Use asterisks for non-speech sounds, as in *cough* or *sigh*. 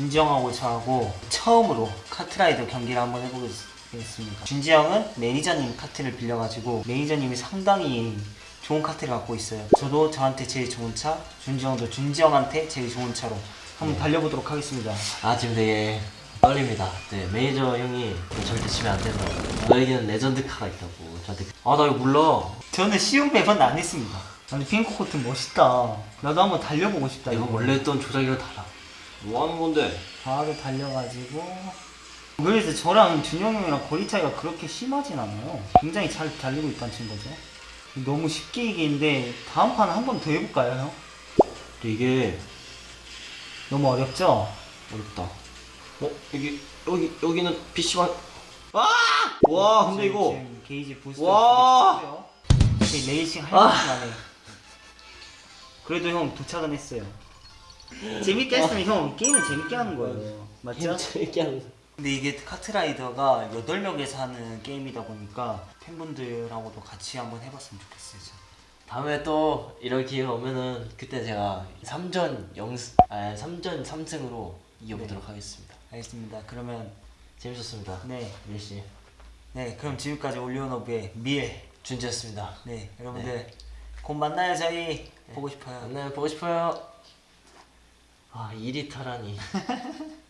준지 형하고 저하고 처음으로 카트라이더 경기를 한번 해보겠습니다. 준지 형은 매니저님 카트를 빌려가지고 매니저님이 상당히 좋은 카트를 갖고 있어요. 저도 저한테 제일 좋은 차, 준지 형도 준지 형한테 제일 좋은 차로 한번 달려보도록 하겠습니다. 아 지금 되게 떨립니다. 네 매니저 형이 절대 치면 안 된다고. 너에게는 레전드 카가 있다고 저한테. 아나 이거 몰라. 저는 쉬운 map은 안 했습니다. 아니 핑크 코튼 멋있다. 나도 한번 달려보고 싶다. 이거 원래 했던 조작이랑 달라. 뭐 하는 건데? 바로 달려가지고 그래서 저랑 준영 형이랑 거리 차이가 그렇게 심하진 않아요. 굉장히 잘 달리고 있다는 거죠. 너무 쉽게 이기는데 다음 판 한 번 더 해볼까요, 형? 근데 이게 너무 어렵죠? 어렵다. 어 여기 여기 여기는 PC방. 아! 와 근데 지금- 이거 지금 게이지 부스터 와! 와 레이싱 할 아. 만해. 그래도 형 도착은 했어요. 재밌게 했으면 형 게임은 재밌게 하는 거예요. 맞죠? 재밌게 하는. 근데 이게 카트라이더가 8명에서 하는 게임이다 보니까 팬분들하고도 같이 한번 해봤으면 좋겠어요. 저. 다음에 또 이런 기회가 오면은 그때 제가 3전 0, 아 3전 3승으로 이겨보도록 하겠습니다. 알겠습니다. 그러면 재밌었습니다. 네, 밀씨 네 그럼 지금까지 올리오노브의 밀. 준지였습니다. 네, 여러분들 곧 만나요 저희. 보고 싶어요. 만나요 보고 싶어요. 아 2리터라니. *laughs*